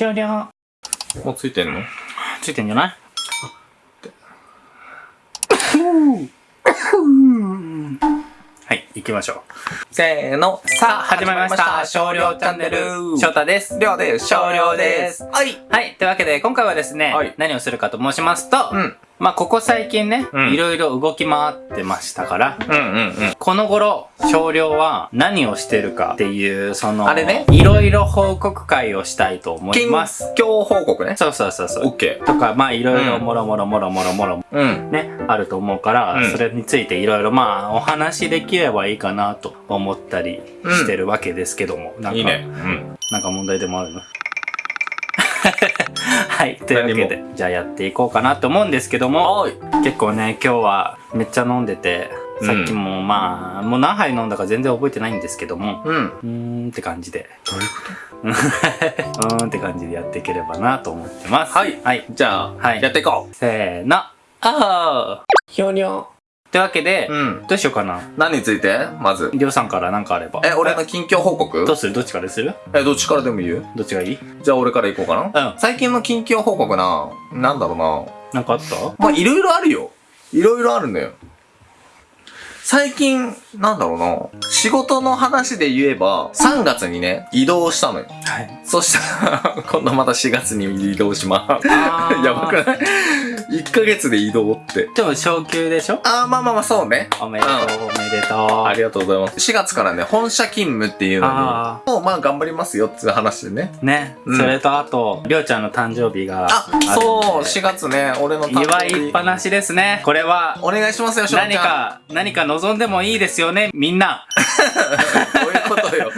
終了。もうついてんの？ついてんじゃない？はい、行きましょう。せーの。さあ、始まりました。少量チャンネル。翔太です。りょうです。少量です。はい。はい。というわけで、今回はですね、はい何をするかと申しますと、うん。まあ、ここ最近ね、うんいろいろ動き回ってましたから、うんうんうん。この頃、少量は何をしてるかっていう、その、あれねいろいろ報告会をしたいと思います。近況報告ね。そうそうそうそう。オッケとか、まあ、いろいろうんもろもろもろもろもろー。うん。ね、あると思うから、うんそれについていろいろまあ、お話できればいいかなと思ったりしてるわけですけども。なんかいいね。うん。なんか問題でもあるのはい。というわけで、じゃあやっていこうかなと思うんですけども、はい。結構ね、今日はめっちゃ飲んでて、さっきもまあ、もう何杯飲んだか全然覚えてないんですけども、うん。うーんって感じで、どういうこ うーんって感じでやっていければなと思ってます。はいはい。とじゃあ、はいやっていこせーの。あーひょにょ。というわけで、うん。どうしようかな。何について？まず。りょうさんから何かあれば。え、俺の近況報告？どうする？どっちからする？え、どっちからでも言うどっちがいい？じゃあ俺から行こうかな。うん。最近の近況報告な、なんだろうな。なんかあった？まあ、いろいろあるよ。いろいろあるんだよ。最近、なんだろうな。仕事の話で言えば、3月にね、移動したのよ。はい。そしたら、今度また4月に移動します。やばくない ?1 ヶ月で移動って。でも昇級でしょ？あー、まあまあまあ、そうね。おめでとう、おめでとう。ありがとうございます。4月からね、本社勤務っていうのに、あもうまあ頑張りますよっていう話でね。ね、うんそれとあと、りょうちゃんの誕生日があるんで。、そう、4月ね、俺の誕祝生日いっぱなしですね。これは、お願いしますよ、しょうちゃん。何。か、何か望んでもいいですよね、みんな。どういうことよ。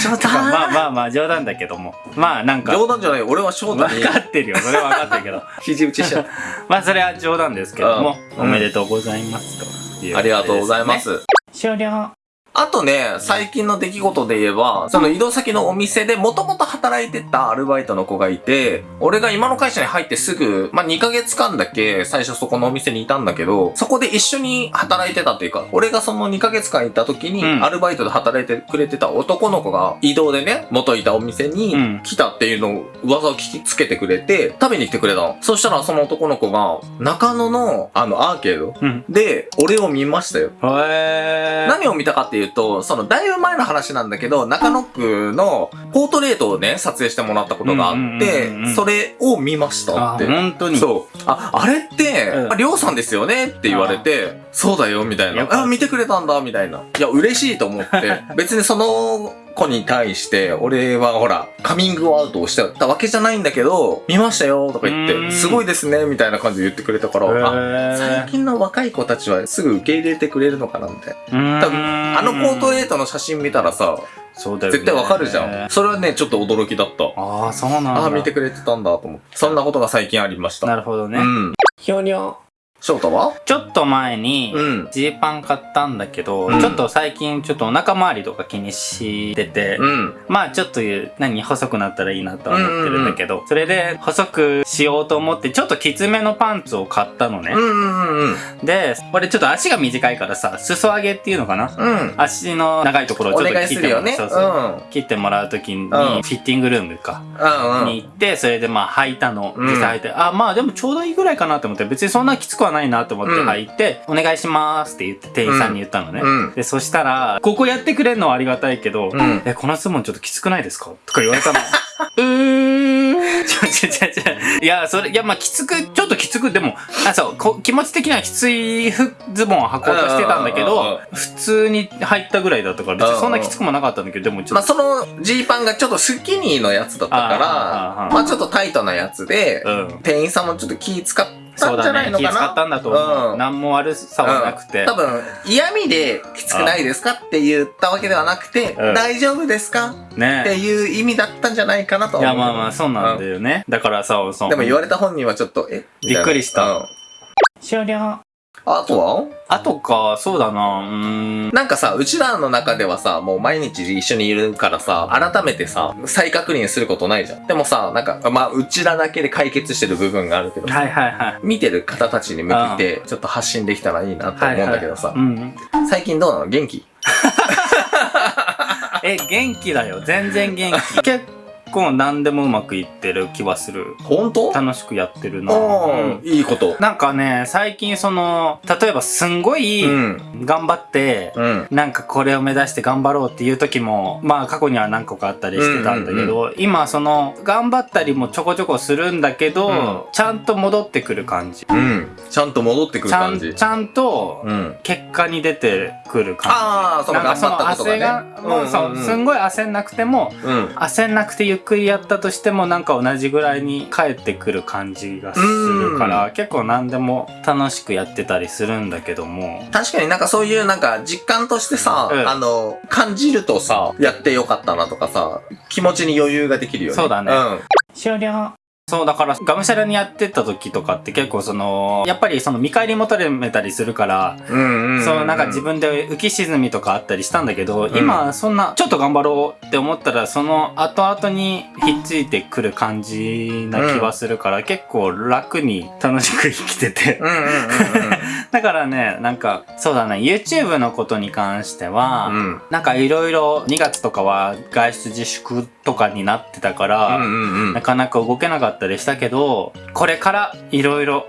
しょうちゃん。まあまあまあ、冗談だけども。まあなんか、冗談じゃないよ。俺は翔太に分かってるよ。それは分かってるけど。肘打ちしちゃっ まあそれは冗談ですけども、うんおめでとうございますというた。ありがとうございま。す。終了。あとね、最近の出来事で言えば、その移動先のお店でもともと働いてたアルバイトの子がいて、俺が今の会社に入ってすぐ、まあ、2ヶ月間だけ最初そこのお店にいたんだけど、そこで一緒に働いてたっていうか、俺がその2ヶ月間いた時に、うんアルバイトで働いてくれてた男の子が移動でね、元いたお店うんに来たっていうのを噂を聞きつけてくれて、食べに来てくれたの。そしたらその男の子が、中野のあのアーケードうん。で、俺を見ましたよ。へー。何を見たかっていうと、その、だいぶ前の話なんだけど、中野区のポートレートをね、撮影してもらったことがあってん、それを見ましたあっ、て。本当に。そう。あ、あれって、うんありょうさんですよねって言われて、そうだよ、みたいなあ、見てくれたんだ、みたいな。いや、嬉しいと思って、別にその子に対して、俺はほら、カミングアウトをしてたわけじゃないんだけど、見ましたよ、とか言って、うんすごいですね、みたいな感じで言ってくれたから、あ、へ最ー。近の若い子たちはすぐ受け入れてくれるのかな、みたいな。多分分あのポートレートの写真見たらさ、そうだよね絶対わかるじゃん。それはね、ちょっと驚きだった。ああ、そうなんだ。ああ、見てくれてたんだと思って。そんなことが最近ありました。なるほどね。うん。ひょにょ。翔太は？ちょっと前にう、ん。ジーパン買ったんだけど、うんちょっと最近ちょっとお腹周りとか気にしてて、うん。まあちょっと言う、何、細くなったらいいなとは思ってるんだけど、それで細くしようと思って、ちょっときつめのパンツを買ったのねうん。うんうんで、俺ちょっと足が短いからさ、裾上げっていうのかな？うん。うん。足の長いところをおちょっと。切ってもらう。うん。そうそう。切ってもらうときに、フィッティングルームか。うんうん。に行って、それでまあ履いたの。うん実際履いて、あ、まあでもちょうどいいぐらいかなと思って、別にそんなきつくはないなと思ってうん履いて、お願いしますって言って店員さんに言ったのね。うん。で、そしたら、ここやってくれるのはありがたいけど、うん。え、この質問ちょっときつくないですか？とか言われたの。うーん。ちょ、ちょ、ちょ、ちょ。いや、それ、いや、まあ、きつく、ちょっときつく、でも、あ、そう、こ気持ち的にはきつい服ズボンを履こうとしてたんだけど、普通に入ったぐらいだったから、別にそんなきつくもなかったんだけど、でもちょまあ、っと、そのジーパンがちょっとスキニーのやつだったから、ーまあ、ちょっとタイトなやつで、うん。店員さんもちょっと気使ったそうんだね。じゃないのか気使ったな。んだと思う。うん何も悪さはなくて。多分、嫌味できつくないですかって言ったわけではなくて、うん大丈夫ですか？ってねいう意味だったんじゃないかなといや、は思う。まあまあ、そうなんだよね。だからさ、そう。でも言われた本人はちょっと、え？びっくりしたうん終了。あとは？あとか、そうだな、うーん。なんかさ、うちらの中ではさ、もう毎日一緒にいるからさ、改めてさ、再確認することないじゃん。でもさ、なんか、まあ、うちらだけで解決してる部分があるけど、はいはいはい。見てる方たちに向けて、ちょっと発信できたらいいなと思うんだけどさ、はいはいうん。最近どうなの？元気？え、元気だよ。全然元気。結構何でもうまくいってる気はする。本当？楽しくやってるな。うん、いいこと。なんかね、最近その、例えばすんごいうん。頑張って、うん。なんかこれを目指して頑張ろうっていう時も、まあ過去には何個かあったりしてたんだけど、今その、頑張ったりもちょこちょこするんだけど、うんちゃんと戻ってくる感じ。うん。ちゃんと戻ってくる感じち。ゃんと、うん。結果に出てくる感じ。ああ、その頑張ったことがね。なんかその焦が、もうそう、すんごい焦んなくても、うん。焦んなくてゆっくりやったとしてもなんか同じぐらいに帰ってくる感じがするから結構何でも楽しくやってたりするんだけども確かになんかそういうなんか実感としてさ、うん。あの、感じるとさ、やってよかったなとかさ、気持ちに余裕ができるよね。そうだね。ん。終了。そうだからがむしゃらにやってた時とかって結構そのやっぱりその見返りも取れたりするからうんうん、うん。そうなんか自分で浮き沈みとかあったりしたんだけど、ん。今そんなちょっと頑張ろうって思ったらその後々にひっついてくる感じな気はするから、結構楽に楽しく生きてて。うんうんうんだからねなんかそうだね YouTube のことに関しては、うん。うん。なんかいろいろ2月とかは外出自粛とかになってたから、うんうんうんな。かなか動けなかったりしたけどこれからいろいろ。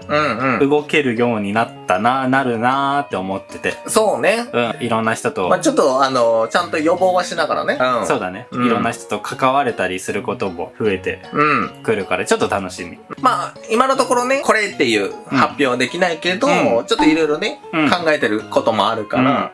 動けるようになったななるなーって思っててそうね。うんいろんな人と、まあちょっとあの、ちゃんと予防はしながらね。うん。そうだね、うんいろんな人と関われたりすることも増えてうん。くるからちょっと楽しみまあ、今のところね、これっていう発表はできないけど、うんちょっといろいろね、うん考えてることもあるから、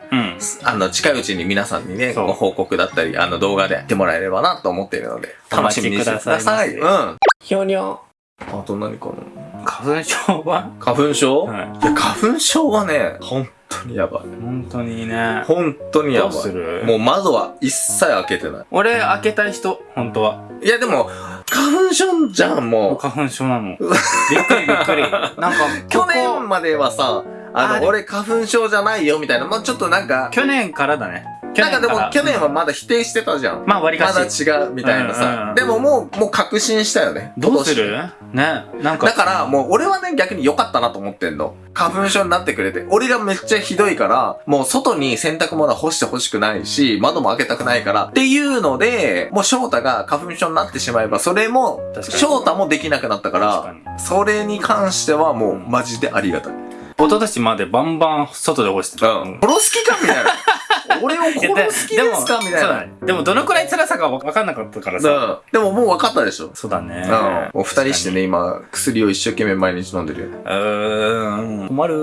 あの、近いうちに皆さんにね、ご報告だったり、あの、動画でやってもらえればなと思っているので、楽しみにしてください。お待ちくださいうん。ひょにょ。あと何かな？花粉症は、花粉症、はい。いや、花粉症はね、本当にやばい。本当にね。本当にやばい。どうする？もう窓は一切開けてな。俺開けたい人本当は。いいや、でも、花粉症じゃん、もう。花粉症なの。びっくりびっくり。なんか 去年まではさ、あの、俺花粉症じゃないよ、みたいな。まあちょっとなんか、去年からだね。去なんかでも去年はまだ否定してたじゃん。まあ割かしだ違う、みたいなうんうんうん。さでももう、もう確信したよね。どうする？今ねなんか年だから、もう俺はね、逆に良かったなと思ってんの。花粉症になってくれて。俺がめっちゃひどいから、もう外に洗濯物干してほしくないし、窓も開けたくないから。っていうので、もう翔太が花粉症になってしまえば、それも、翔太もできなくなったか、らにそれに関してはもうマジでありがたい。一昨年までバンバン外で干してた。うん。殺す気かみたいな。俺を殺す気ですか？みたいな。でもどのくらい辛さか分かんなかったからさ。うん。でももう分かったでしょ。そうだね。うん。もう二人してね、今、薬を一生懸命毎日飲んでるよ。うーん。困る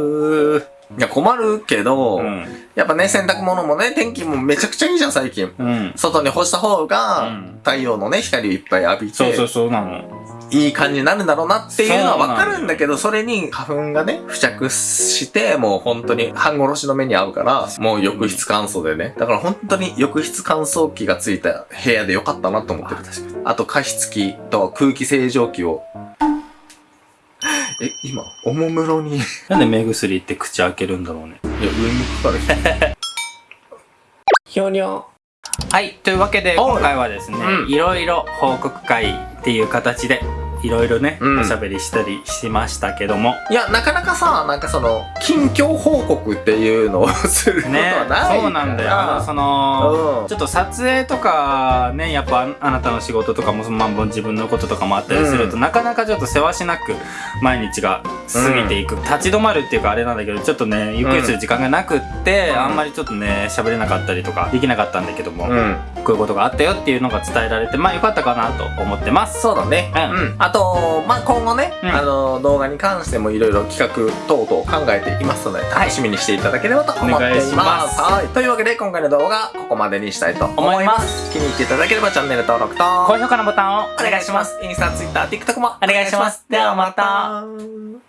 ー。いや、困るけど、うん。やっぱね、洗濯物もね、天気もめちゃくちゃいいじゃん、最近。うん。外に干した方が、うん太陽のね、光をいっぱい浴びて、そうそうそうなの。いい感じになるんだろうなっていうのはわかるんだけど、それに花粉がね、付着して、もう本当に半殺しの目に遭うから、もう浴室乾燥でね。だから本当に浴室乾燥機がついた部屋でよかったなと思ってる。あと加湿器と空気清浄機を。え、今、おもむろに、いや、なんで目薬って口開けるんだろうね。上にかかる人。ひょにょ。はい。というわけで、はい今回はですね、うんいろいろ報告会っていう形で、いろいろね、うんおしゃべりしたりしましたけども。いや、なかなかさ、なんかその、近況報告っていうのをすることねはないから。そうなんだよ。その、うんちょっと撮影とかね、やっぱああなたの仕事とかも、まあ、自分のこととかもあったりすると、うんなかなかちょっとせわしなく毎日が過ぎていく、立ち止まるっていうかあれなんだけど、ちょっとね、ゆっくりする時間がなくって、うんあんまりちょっとね、喋れなかったりとかできなかったんだけども、うん。こういうことがあったよっていうのが伝えられて、まあよかったかなと思ってます。そうだね。うんあと、まあ、今後ね、うんあの、動画に関してもいろいろ企画等々考えていますので、楽しみにしていただければと思っていお願いしま。ますすはい。というわけで、今回の動画、ここまでにしたいと思いま。す気に入っていただければチャンネル登録と、高評価のボタンをお願いします。インスタ、ツイッター、TikTok もお願いしますではまた。た。